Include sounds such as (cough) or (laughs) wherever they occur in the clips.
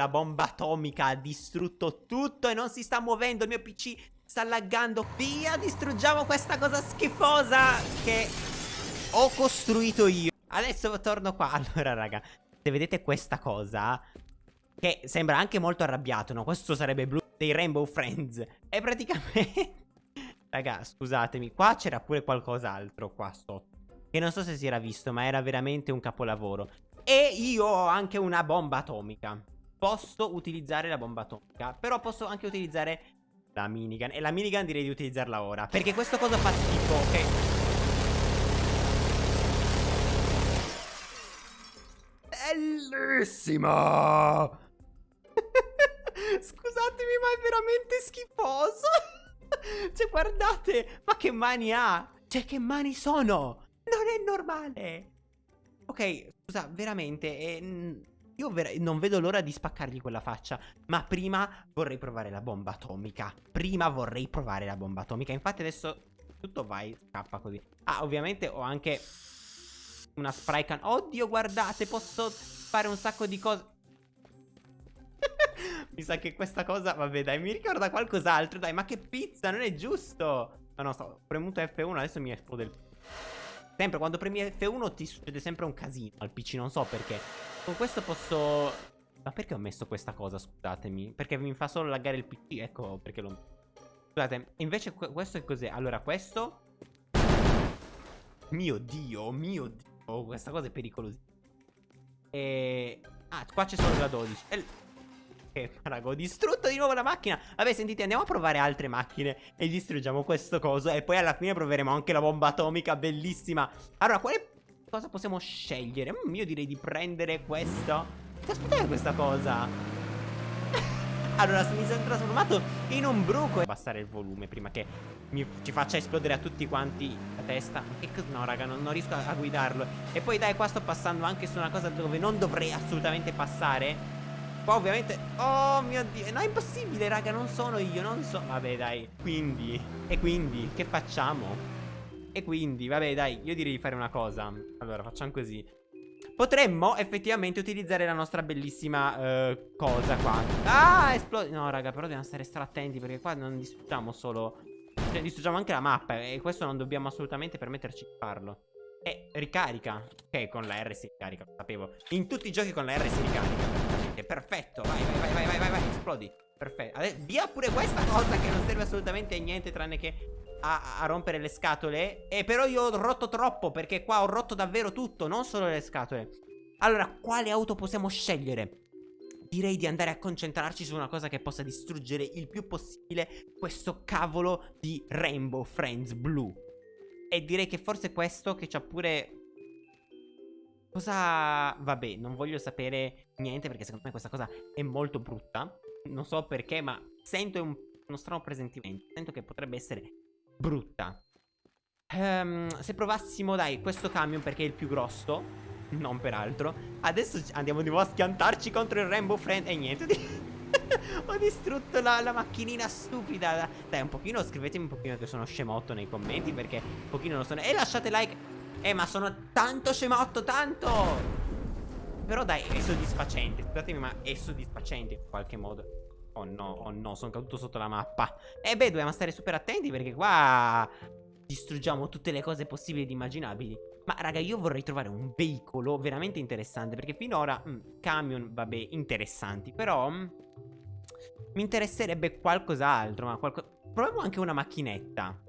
la bomba atomica ha distrutto tutto e non si sta muovendo. Il mio PC sta laggando. Via, distruggiamo questa cosa schifosa che ho costruito io. Adesso torno qua. (laughs) Allora, raga, se vedete questa cosa, che sembra anche molto arrabbiato, no? Questo sarebbe blu dei Rainbow Friends. È praticamente... (laughs) Raga, scusatemi, qua c'era pure qualcos'altro qua sotto. Che non so se si era visto, ma era veramente un capolavoro. E io ho anche una bomba atomica. Posso utilizzare la bomba atomica, però posso anche utilizzare la minigun. E la minigun direi di utilizzarla ora. Perché questo cosa fa schifo, ok? Bellissima! (laughs) Scusatemi, ma è veramente schifoso. (laughs) cioè, guardate, ma che mani ha? Cioè, che mani sono? Non è normale. Ok, scusa, veramente, eh, io non vedo l'ora di spaccargli quella faccia. Ma prima vorrei provare la bomba atomica. Prima vorrei provare la bomba atomica. Infatti adesso tutto vai, scappa così. Ah, ovviamente ho anche una spray can. Oddio, guardate, posso fare un sacco di cose. (laughs) mi sa che questa cosa, vabbè dai, mi ricorda qualcos'altro. Dai, ma che pizza, non è giusto. No, no, sto premuto F1, adesso mi esplode il... Sempre, quando premi F1 ti succede sempre un casino al PC, non so perché. Con questo posso... Ma perché ho messo questa cosa, scusatemi? Perché mi fa solo laggare il PC, ecco perché lo... Scusate, invece questo è cos'è? Allora, questo... Mio Dio, mio Dio, questa cosa è pericolosa. E... Ah, qua c'è solo la 12. E... Che raga, ho distrutto di nuovo la macchina. Vabbè, sentite, andiamo a provare altre macchine e distruggiamo questo coso. E poi alla fine proveremo anche la bomba atomica, bellissima. Allora, quale cosa possiamo scegliere? Mm, io direi di prendere questo. Che aspetta questa cosa? (laughs) allora, mi sono trasformato in un bruco. Abbassare il volume prima che mi, ci faccia esplodere a tutti quanti la testa. No, raga, non, non riesco a, a guidarlo. E poi, dai, qua sto passando anche su una cosa dove non dovrei assolutamente passare. Qua ovviamente Oh mio dio No è impossibile raga Non sono io Non so Vabbè dai Quindi E quindi Che facciamo? E quindi Vabbè dai Io direi di fare una cosa Allora facciamo così Potremmo effettivamente utilizzare la nostra bellissima uh, cosa qua Ah esplode No raga però dobbiamo stare stra attenti Perché qua non distruggiamo solo Cioè distruggiamo anche la mappa E questo non dobbiamo assolutamente permetterci di farlo E ricarica Ok con la R si ricarica Lo sapevo In tutti i giochi con la R si ricarica perfetto. Vai, vai, vai, vai, vai, vai. Esplodi. Perfetto. Adesso, via pure questa cosa che non serve assolutamente a niente tranne che a, a, rompere le scatole. E però io ho rotto troppo perché qua ho rotto davvero tutto, non solo le scatole. Allora, quale auto possiamo scegliere? Direi di andare a concentrarci su una cosa che possa distruggere il più possibile questo cavolo di Rainbow Friends blu. E direi che forse questo che c'ha pure Cosa... Vabbè, non voglio sapere niente perché secondo me questa cosa è molto brutta. Non so perché, ma sento un, uno strano presentimento. Sento che potrebbe essere brutta. Um, se provassimo, dai, questo camion perché è il più grosso. (laughs) Non peraltro. Adesso andiamo di nuovo a schiantarci contro il Rainbow Friend. E niente. (laughs) Ho distrutto la, la, macchinina stupida. Dai, un pochino, scrivetemi un pochino che sono scemotto nei commenti perché un pochino lo sono. E lasciate like eh ma sono tanto scemotto Tanto Però dai è soddisfacente Scusatemi ma è soddisfacente in qualche modo Oh no oh no sono caduto sotto la mappa. E eh beh dobbiamo stare super attenti perché qua Distruggiamo tutte le cose possibili ed immaginabili. Ma raga io vorrei trovare un veicolo veramente interessante Perché finora mh, mm, Camion vabbè interessanti Però mh, mm, Mi interesserebbe qualcos'altro Ma qualco... Proviamo anche una macchinetta.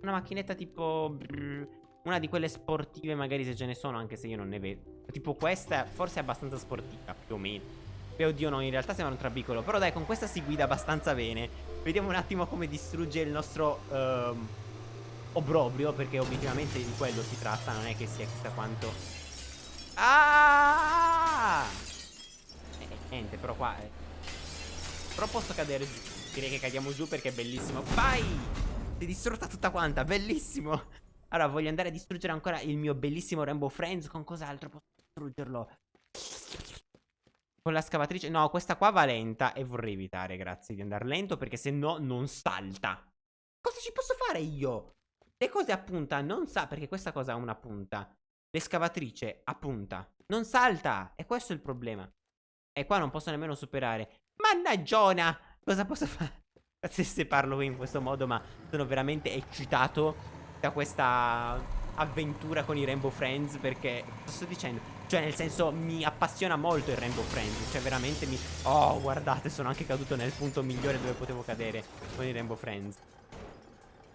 Una macchinetta tipo brr, una di quelle sportive magari se ce ne sono Anche se io non ne vedo Tipo questa forse è abbastanza sportiva più o meno Beh oddio no in realtà sembra un trabicolo Però dai con questa si guida abbastanza bene. Vediamo un attimo come distrugge il nostro um, Obrobrio Perché obiettivamente di quello si tratta Non è che sia chissà quanto. Ah! Eh, Niente però qua eh. Però posso cadere giù. Direi che cadiamo giù perché è bellissimo. Vai! Si è distrutta tutta quanta Bellissimo! Allora voglio andare a distruggere ancora il mio bellissimo Rainbow Friends Con cos'altro posso distruggerlo? Con la scavatrice No questa qua va lenta E vorrei evitare grazie di andare lento Perché se no non salta Cosa ci posso fare io? Le cose a punta non sa Perché questa cosa ha una punta L'escavatrice a punta Non salta E questo è il problema E qua non posso nemmeno superare. Mannaggiona! Cosa posso fare? (laughs) Se parlo in questo modo, ma sono veramente eccitato da questa avventura con i Rainbow Friends perché cosa sto dicendo? Cioè nel senso mi appassiona molto il Rainbow Friends Cioè veramente mi... Oh guardate sono anche caduto nel punto migliore dove potevo cadere con i Rainbow Friends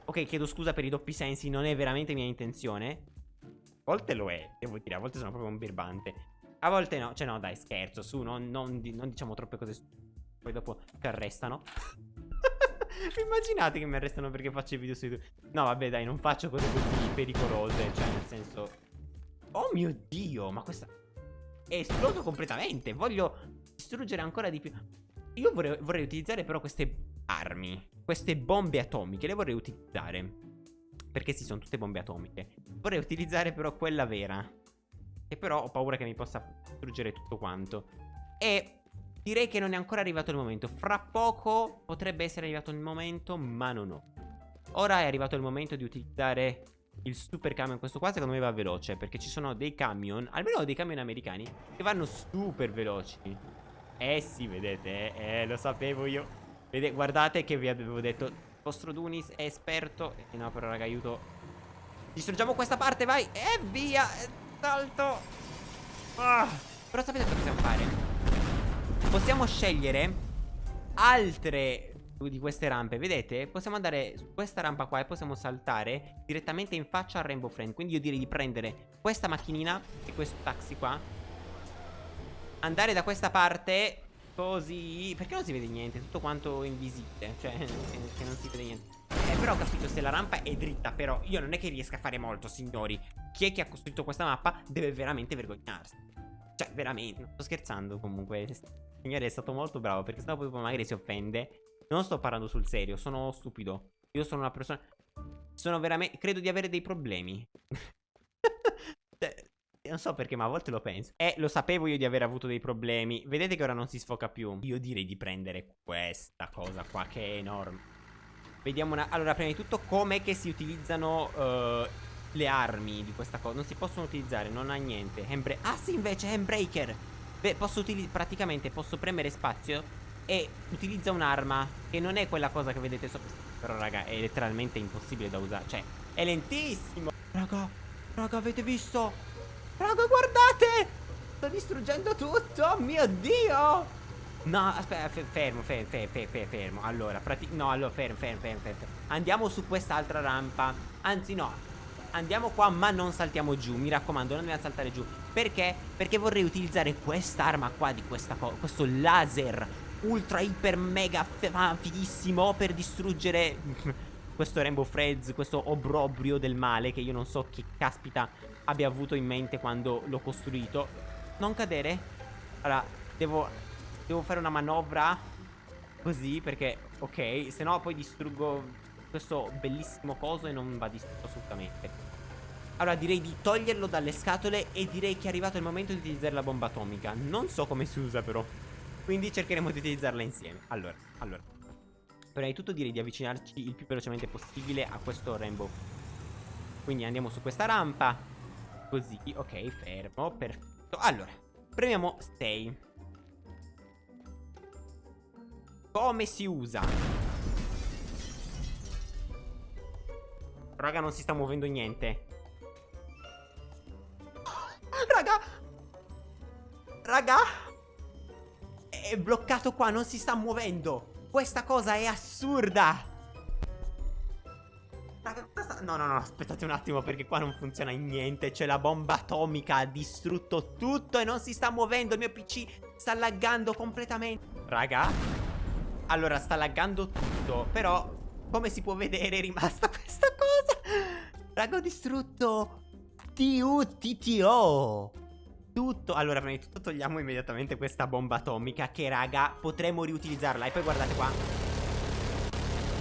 Ok chiedo scusa per i doppi sensi Non è veramente mia intenzione A volte lo è devo dire A volte sono proprio un birbante A volte no Cioè no dai scherzo su Non, non, non diciamo troppe cose Poi dopo ti arrestano (laughs) Immaginate che mi arrestano perché faccio i video su YouTube. No, vabbè, dai, non faccio cose così pericolose. Cioè, nel senso. Oh mio dio, ma questa. È esploso completamente. Voglio distruggere ancora di più. Io vorrei, vorrei utilizzare però queste armi. Queste bombe atomiche. Le vorrei utilizzare. Perché sì, sono tutte bombe atomiche. Vorrei utilizzare però quella vera. Che però ho paura che mi possa distruggere tutto quanto. E Direi che non è ancora arrivato il momento. Fra poco potrebbe essere arrivato il momento, ma non ho. Ora è arrivato il momento di utilizzare il super camion. Questo qua secondo me va veloce, perché ci sono dei camion, almeno dei camion americani, che vanno super veloci. Eh sì, vedete, eh, eh lo sapevo io. Vedete, guardate che vi avevo detto, il vostro Dunis è esperto. Eh, no, però raga, aiuto. Distruggiamo questa parte, vai. E via, salto. Ah, però sapete cosa possiamo fare? Possiamo scegliere altre di queste rampe. Vedete? Possiamo andare su questa rampa qua e possiamo saltare direttamente in faccia al Rainbow Friend. Quindi io direi di prendere questa macchinina e questo taxi qua. Andare da questa parte Così Perché non si vede niente? Tutto quanto invisibile Cioè (laughs) che non si vede niente. Eh, però ho capito se la rampa è dritta Però io non è che riesca a fare molto signori. Chi è che ha costruito questa mappa deve veramente vergognarsi. Cioè veramente. Non sto scherzando comunque. Signore è stato molto bravo Perché sennò poi magari si offende Non sto parlando sul serio, sono stupido Io sono una persona Sono veramente, credo di avere dei problemi (laughs) cioè, non so perché, ma a volte lo penso. E lo sapevo io di aver avuto dei problemi. Vedete che ora non si sfoca più. Io direi di prendere questa cosa qua, che è enorme. Vediamo una... Allora, prima di tutto, com'è che si utilizzano uh, le armi di questa cosa? Non si possono utilizzare, non ha niente. Handbra ah, sì, invece, handbreaker. Beh, posso utilizzare, praticamente posso premere spazio e utilizza un'arma che non è quella cosa che vedete sopra. Però raga, è letteralmente impossibile da usare. Cioè, è lentissimo. Raga, raga, avete visto? Raga, guardate! Sto distruggendo tutto, oh mio Dio! No, aspetta, fermo, fermo, fermo, fermo, fermo. Allora, no, allora, fermo, fermo, fermo, fermo. Andiamo su quest'altra rampa. Anzi, no, andiamo qua ma non saltiamo giù Mi raccomando non dobbiamo saltare giù Perché? Perché vorrei utilizzare quest'arma qua di questa cosa Questo laser ultra iper mega fighissimo Per distruggere (laughs) questo Rainbow Friends Questo obrobrio del male Che io non so che caspita abbia avuto in mente quando l'ho costruito. Non cadere. Allora devo Devo fare una manovra Così perché Ok se no poi distruggo questo bellissimo coso e non va distrutto assolutamente. Allora direi di toglierlo dalle scatole e direi che è arrivato il momento di utilizzare la bomba atomica. Non so come si usa però Quindi cercheremo di utilizzarla insieme Allora, allora Prima di tutto direi di avvicinarci il più velocemente possibile a questo rainbow Quindi andiamo su questa rampa Così, ok, fermo, perfetto Allora, premiamo 6 Come si usa? Raga, non si sta muovendo niente. Raga! Raga! È bloccato qua, non si sta muovendo. Questa cosa è assurda. No, no, no, aspettate un attimo perché qua non funziona niente. C'è la bomba atomica, ha distrutto tutto e non si sta muovendo. Il mio PC sta laggando completamente. Raga? Allora, sta laggando tutto, però come si può vedere è rimasta (laughs) questa cosa Raga ho distrutto TUTTO Tutto Allora prima di tutto togliamo immediatamente questa bomba atomica Che raga potremmo riutilizzarla E poi guardate qua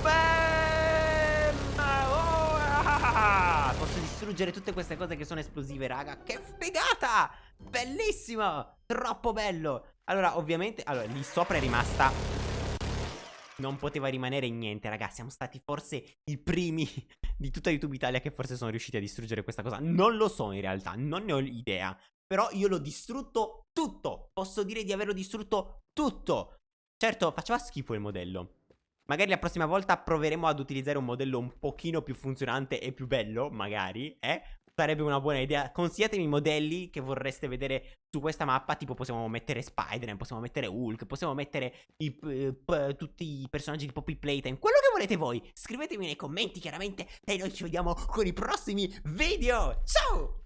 Bam! Oh, ah! Posso distruggere tutte queste cose che sono esplosive raga Che figata Bellissimo Troppo bello Allora ovviamente Allora lì sopra è rimasta non poteva rimanere niente, ragazzi. Siamo stati forse i primi di tutta YouTube Italia che forse sono riusciti a distruggere questa cosa. Non lo so in realtà, non ne ho idea. Però io l'ho distrutto tutto. Posso dire di averlo distrutto tutto. Certo, faceva schifo il modello. Magari la prossima volta proveremo ad utilizzare un modello un pochino più funzionante e più bello, magari, eh? Sarebbe una buona idea. Consigliatemi i modelli che vorreste vedere su questa mappa. Tipo possiamo mettere Spider-Man, possiamo mettere Hulk, possiamo mettere i, tutti i personaggi di Poppy Playtime. Quello che volete voi. Scrivetemi nei commenti chiaramente e noi ci vediamo con i prossimi video. Ciao!